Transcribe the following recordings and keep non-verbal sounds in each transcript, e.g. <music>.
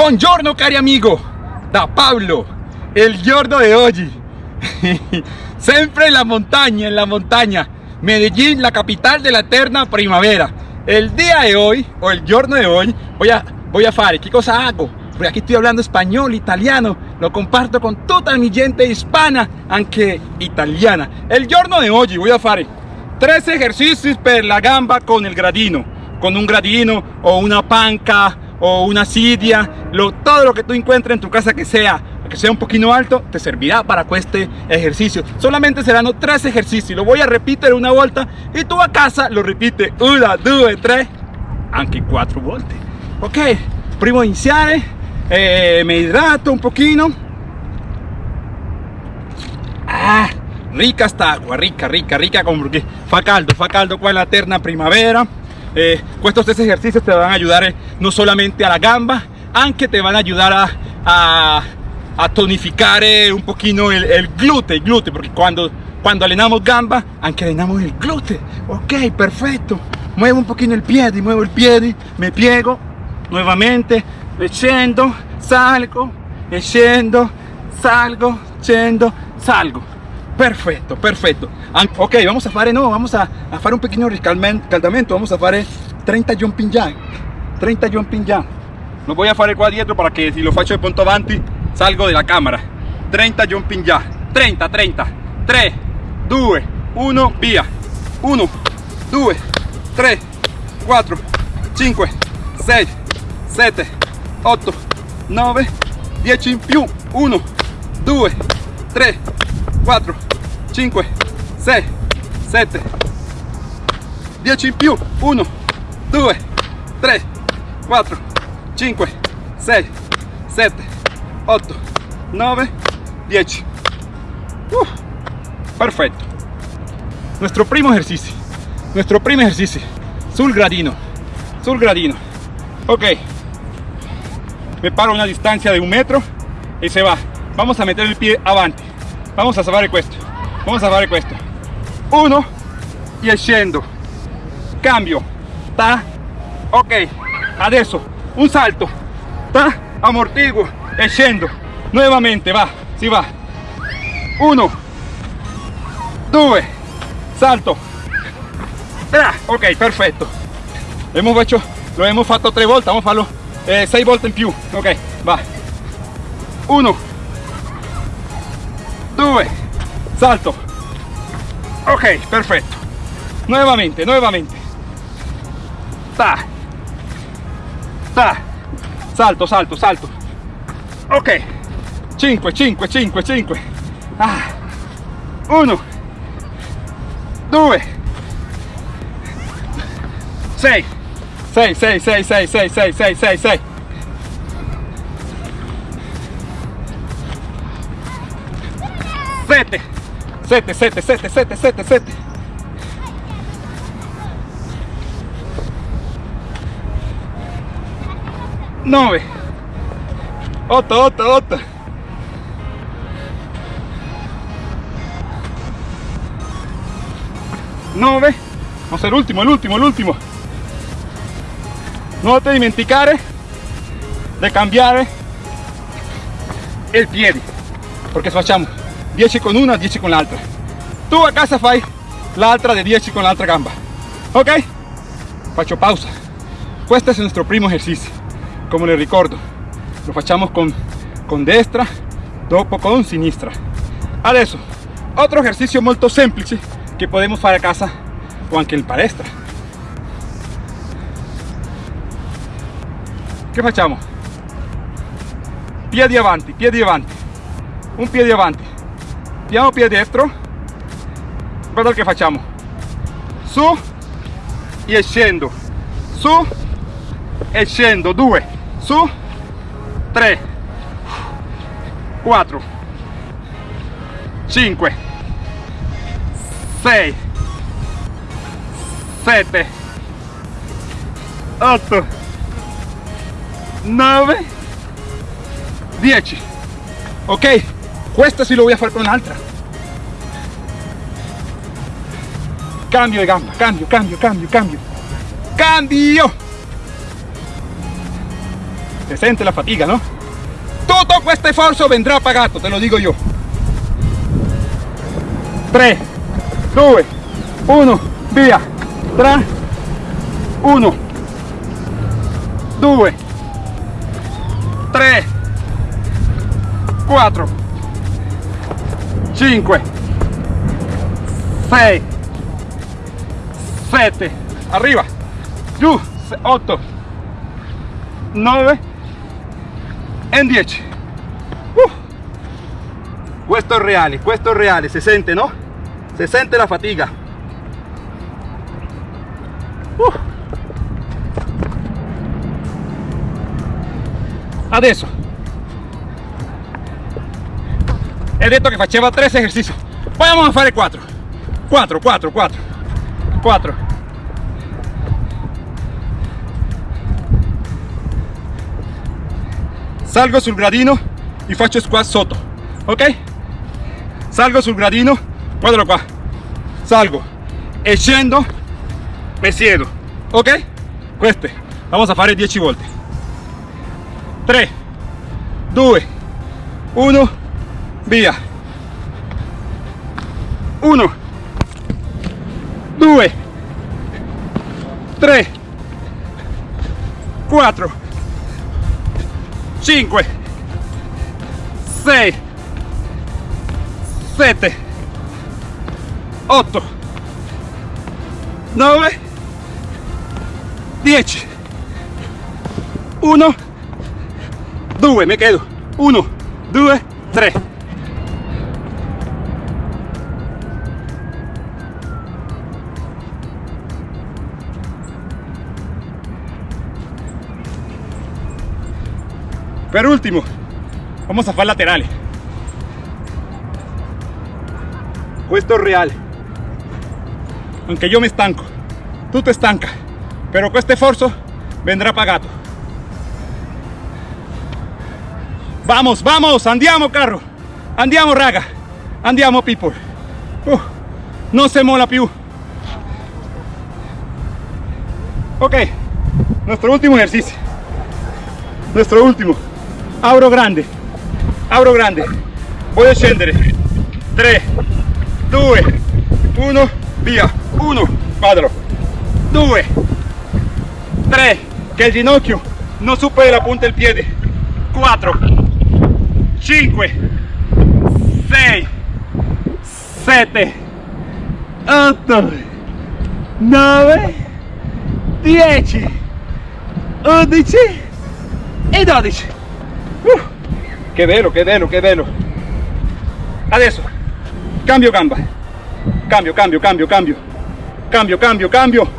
Buongiorno cari amigo, da Pablo, el giorno de hoy. <laughs> Siempre en la montaña, en la montaña. Medellín, la capital de la eterna primavera. El día de hoy, o el giorno de hoy, voy a, voy a fare. ¿Qué cosa hago? Porque aquí estoy hablando español, italiano. Lo comparto con toda mi gente hispana, aunque italiana. El giorno de hoy voy a fare tres ejercicios per la gamba con el gradino. Con un gradino o una panca o una sidia, lo, todo lo que tú encuentres en tu casa que sea que sea un poquito alto, te servirá para este ejercicio. Solamente serán tres ejercicios, lo voy a repetir una vuelta y tú a casa lo repite una, dos, tres, aunque cuatro volte. Ok, primo iniziare, eh, me hidrato un poquito. Ah, rica esta agua, rica, rica, rica, porque fa caldo, fa caldo qua la eterna primavera. Eh, estos tres ejercicios te van a ayudar eh, no solamente a la gamba, aunque te van a ayudar a, a, tonificar eh, un poquito el, el glúteo, porque cuando, cuando allenamos gamba, anche allenamos el glúteo. Ok, perfecto. Muevo un poquito el pie, muevo el pie, me piego nuevamente, scendo, salgo, scendo, salgo, scendo, salgo. Perfecto, perfetto. Ok, vamos a fare, no, vamos a, a fare un pequeño riscaldamento, vamos a fare 30 jumping jack, 30 jumping jack. Lo voy a fare qua dietro para que si lo faccio de punto avanti salgo de la cámara. 30 jumping jack, 30, 30, 3, 2, 1, via. 1, 2, 3, 4, 5, 6, 7, 8, 9, 10 in più. 1, 2, 3, 4, 5, 6, 7, 10 in più, 1, 2, 3, 4, 5, 6, 7, 8, 9, 10. Uh, perfecto. Nuestro primo ejercicio, nuestro primo ejercicio, sul gradino, sul gradino. Ok, me paro una distancia de un metro y se va. Vamos a meter el pie avanti. Vamos a fare questo. Vamos a fare questo. Uno e scendo. Cambio. Ta. Ok. Adesso un salto. Ta. Amortiguo e. Nuevamente va. Si va. Uno. Due. Salto. Tra. Ok, perfetto. Hemos hecho, lo hemos fatto tre volte. Vamos a farlo eh, sei volte in più. Ok, va. Uno. 2 salto. Ok perfecto nuevamente nuevamente ta. Ta. Salto salto salto. Ok. 5 5 5 5 ah. 1 2 6 6 6 6 6 6 6 6 6 6 7 7 7 7 7 7 7 9 8 8 8 9 vamos a hacer último el último el último. No te dimenticare de cambiare el piede porque facciamo 10 con una 10 con l'altra tu a casa fai. L'altra de 10 con l'altra gamba. Ok. Faccio pausa. Questo es nuestro primo ejercicio. Como le ricordo lo facciamo con con destra dopo con sinistra. Adesso otro ejercicio molto semplice che podemos fare a casa o anche in palestra. Che facciamo piedi avanti piedi avanti un piede avanti diamo piede destro. Guarda che facciamo. Su e scendo. Su e scendo. 2 su. 3 4 5 6 7 8 9 10 ok questo sì lo voy a fare con un'altra cambio de gamba cambio cambio cambio cambio. Cambio. Se sente la fatiga, no? Tutto questo sforzo vendrà pagato, te lo dico io. 3, 2, 1, via. 3, 1, 2, 3, 4, 5, 6, 7, arriva, giù, 8, 9 e 10. Uh. Questo è reale, questo è reale, si sente no? Si sente la fatica. Uh. Adesso detto che faceva 3 esercizi vamos a fare 4 4 4 4 4 salgo sul gradino e faccio squat sotto ok salgo sul gradino guardalo qua. Salgo. E scendo me siedo ok queste vamos a fare 10 volte. 3 2 1 via 1 2 3 4 5 6 7 8 9 10 1 2 me quedo. 1 2 3 Per último, vamos a hacer laterales. Esto es real. Aunque yo me estanco, tú te estancas, pero con este esfuerzo vendrá pagado. Vamos, vamos, andiamo carro, andiamo raga, andiamo people. Uh, no se mola più. Ok, nuestro último ejercicio. Nuestro último. Abro grande, abro grande. Voy a scendere. 3, 2, 1, via. 1, vadalo. 2, 3, que el ginocchio no supere la punta del piede. 4, 5, 6, 7, 8, 9, 10, 11 e 12. Che bello, che bello, che bello. Adesso cambio gamba. Cambio, cambio, cambio, cambio. Cambio, cambio, cambio.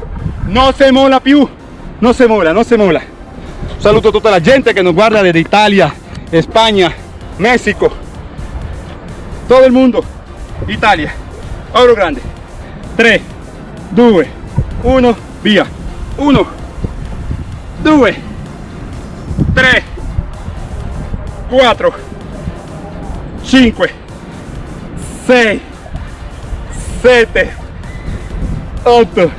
No se mola più. No se mola, no se mola. Saluto a tutta la gente che nos guarda desde Italia, España, México. Todo el mundo. Italia. Oro grande. 3, 2, 1, via. 1, 2, 3, 4, 5, 6, 7, 8,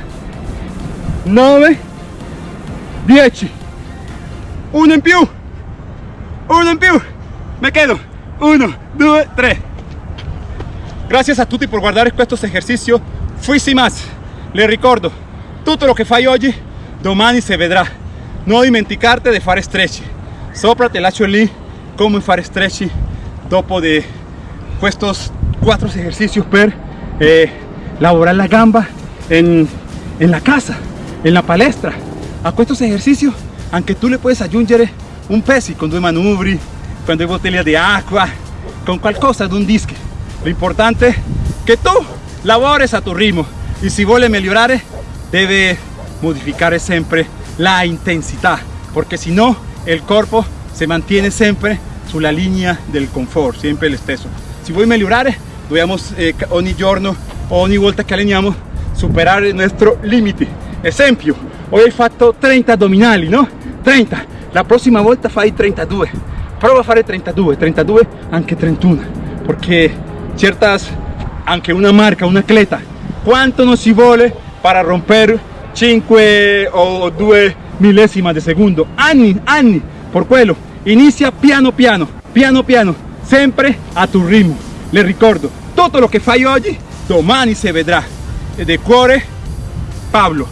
9, 10. Uno in più. Uno in più. Me quedo. 1, 2, 3. Gracias a tutti por guardare questo esercizio. Fuisi más. Le ricordo, tutto lo che fai oggi, domani si vedrà. Non dimenticarti di fare stretch. Sopra te lascio lì come fare stretch dopo di estos cuatro ejercicios per eh, laborar la gamba en, en, la casa, en la palestra. A estos ejercicios, aunque tú le puedes aggiungere un pesi con due manubri, con due bottiglie di acqua, con qualcosa de un disco. Lo importante es que tú labores a tu ritmo y si vuole migliorare debe modificar siempre la intensidad, porque si no el cuerpo se mantiene siempre sulla linea del confort, sempre lo stesso. Se vuoi migliorare, dobbiamo eh, ogni giorno, ogni volta che alleniamo, superare il nostro limite. Esempio, hoy hai fatto 30 addominali, no? 30, la prossima volta fai 32. Prova a fare 32, 32, anche 31, perché ciertas, anche una marca, un atleta, quanto non si vuole para romper 5 o 2 millesima di secondo? Anni, anni, por quello inicia piano piano piano piano sempre a tu ritmo. Le ricordo tutto lo che fai oggi domani si vedrà de cuore Pablo